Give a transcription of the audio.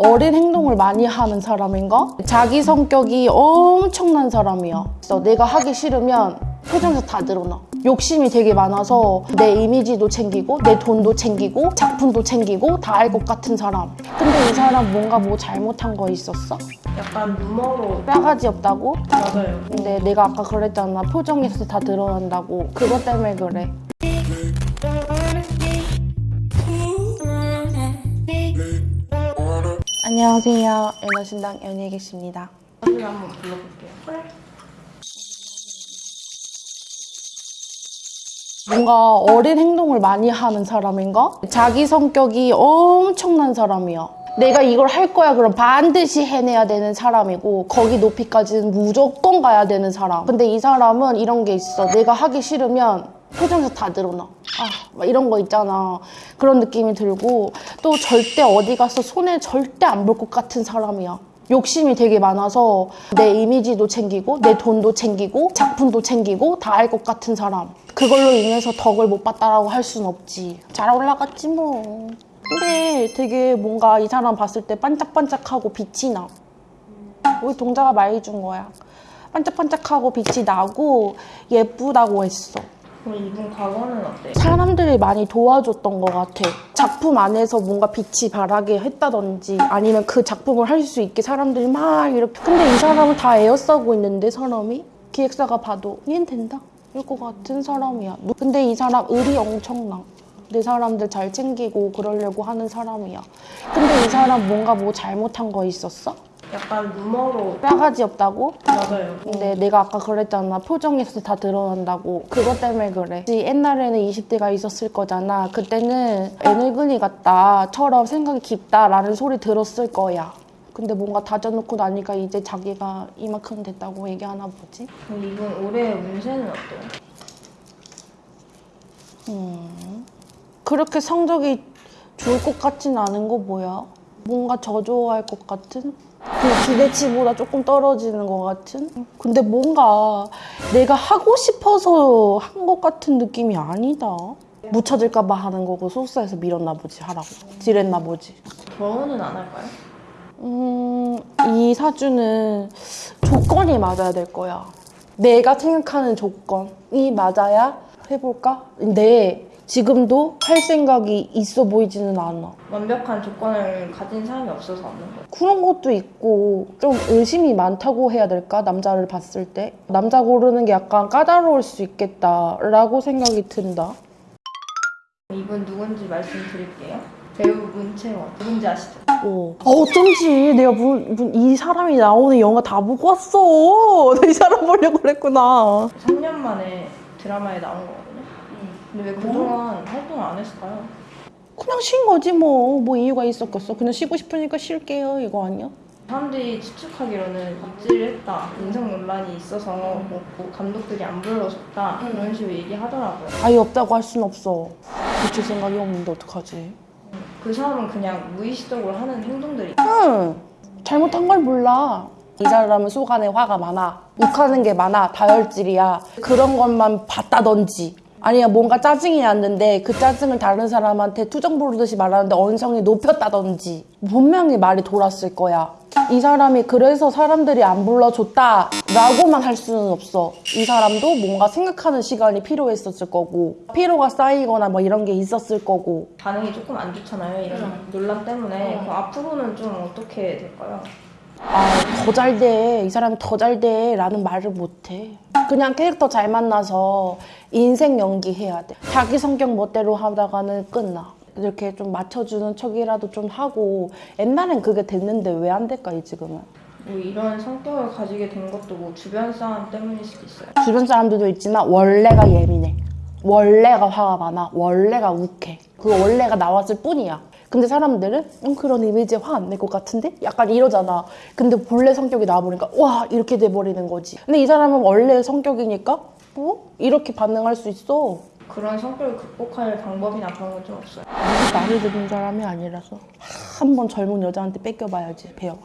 어린 행동을 많이 하는 사람인가? 자기 성격이 엄청난 사람이야. 그래서 내가 하기 싫으면 표정에서 다 드러나. 욕심이 되게 많아서 내 이미지도 챙기고 내 돈도 챙기고 작품도 챙기고 다 알 것 같은 사람. 근데 이 사람 뭔가 뭐 잘못한 거 있었어? 약간 루머로 싸가지 없다고? 맞아요. 근데 내가 아까 그랬잖아. 표정에서 다 드러난다고. 그것 때문에 그래. 안녕하세요. 연어신당 연예계십니다. 사진 한번 불러볼게요. 그래. 뭔가 어린 행동을 많이 하는 사람인가? 자기 성격이 엄청난 사람이야. 내가 이걸 할 거야 그럼 반드시 해내야 되는 사람이고 거기 높이까지는 무조건 가야 되는 사람. 근데 이 사람은 이런 게 있어. 내가 하기 싫으면 표정에서 다 드러나. 아, 막 이런 거 있잖아. 그런 느낌이 들고 또 절대 어디 가서 손에 절대 안 볼 것 같은 사람이야. 욕심이 되게 많아서 내 이미지도 챙기고 내 돈도 챙기고 작품도 챙기고 다 알 것 같은 사람. 그걸로 인해서 덕을 못 봤다라고 할 순 없지. 잘 올라갔지 뭐. 근데 되게 뭔가 이 사람 봤을 때 반짝반짝하고 빛이 나. 우리 동자가 말해준 거야. 반짝반짝하고 빛이 나고 예쁘다고 했어. 그럼 이분 과거는 어때요? 사람들이 많이 도와줬던 것 같아. 작품 안에서 뭔가 빛이 바라게 했다든지 아니면 그 작품을 할 수 있게 사람들이 막 이렇게. 근데 이 사람은 다 에어싸고 있는데 사람이 기획사가 봐도 얘는 된다. 이럴 것 같은 사람이야. 근데 이 사람 의리 엄청나. 내 사람들 잘 챙기고 그러려고 하는 사람이야. 근데 이 사람 뭔가 뭐 잘못한 거 있었어? 약간 루머로 싸가지 없다고? 맞아요. 근데 내가 아까 그랬잖아. 표정에서 다 드러난다고. 그것 때문에 그래. 옛날에는 20대가 있었을 거잖아. 그때는 애늙은이 같다처럼 생각이 깊다라는 소리 들었을 거야. 근데 뭔가 다져놓고 나니까 이제 자기가 이만큼 됐다고 얘기하나 보지? 그럼 이분 올해 운세는 어때요? 그렇게 성적이 좋을 것 같진 않은 거 뭐야? 뭔가 저조할 것 같은? 그 기대치보다 조금 떨어지는 것 같은? 근데 뭔가 내가 하고 싶어서 한 것 같은 느낌이 아니다. 못 찾을까 봐 하는 거고 소스에서 밀었나 보지 하라고. 딜했나 보지. 결혼은 안 할까요? 음, 이 사주는 조건이 맞아야 될 거야. 내가 생각하는 조건이 맞아야 해볼까? 근데 지금도 할 생각이 있어 보이지는 않아. 완벽한 조건을 가진 사람이 없어서 없는 거예요. 그런 것도 있고 좀 의심이 많다고 해야 될까? 남자를 봤을 때. 남자 고르는 게 약간 까다로울 수 있겠다라고 생각이 든다. 이분 누군지 말씀드릴게요. 배우 문채원 누군지 아시죠? 어. 아, 어쩐지 내가 문, 문- 이 사람이 나오는 영화 다 보고 왔어. 나 이 사람 보려고 그랬구나. 3년 만에 드라마에 나온 거거든요. 근데 왜 그동안 활동을 안 했을까요? 그냥 쉰 거지 뭐. 뭐 이유가 있었겠어. 그냥 쉬고 싶으니까 쉴게요. 이거 아니야? 사람들이 추측하기로는 입질을 했다, 인성 논란이 있어서 뭐 감독들이 안 불러줬다 이런 식으로 얘기하더라고요. 아예 없다고 할 순 없어. 고칠 생각이 없는데 어떡하지? 그 사람은 그냥 무의식적으로 하는 행동들이 응. 잘못한 걸 몰라. 이 사람은 속안에 화가 많아. 욱하는 게 많아. 다혈질이야. 그런 것만 봤다든지. 아니야 뭔가 짜증이 났는데 그 짜증을 다른 사람한테 투정 부르듯이 말하는데 언성이 높였다든지 분명히 말이 돌았을 거야 이 사람이 그래서 사람들이 안 불러줬다 라고만 할 수는 없어 이 사람도 뭔가 생각하는 시간이 필요했었을 거고 피로가 쌓이거나 뭐 이런 게 있었을 거고 반응이 조금 안 좋잖아요. 이런 논란 때문에 그럼 앞으로는 좀 어떻게 될까요? 아, 더 잘 돼. 이 사람이 더 잘 돼. 라는 말을 못 해. 그냥 캐릭터 잘 만나서 인생 연기해야 돼. 자기 성격 멋대로 하다가는 끝나. 이렇게 좀 맞춰주는 척이라도 좀 하고 옛날엔 그게 됐는데 왜 안 될까 이 지금은 뭐 이런 성격을 가지게 된 것도 뭐 주변 사람 때문일 수도 있어요. 주변 사람들도 있지만 원래가 예민해 원래가 화가 많아 원래가 욱해 그 원래가 나왔을 뿐이야 근데 사람들은 음, 그런 이미지에 화 안 낼 것 같은데? 약간 이러잖아 근데 본래 성격이 나와보니까 와 이렇게 돼버리는 거지 근데 이 사람은 원래 성격이니까 뭐? 이렇게 반응할 수 있어 그런 성격을 극복할 방법이나 그런 건 좀 없어요. 나를 듣는 사람이 아니라서 한 번 젊은 여자한테 뺏겨봐야지 배역을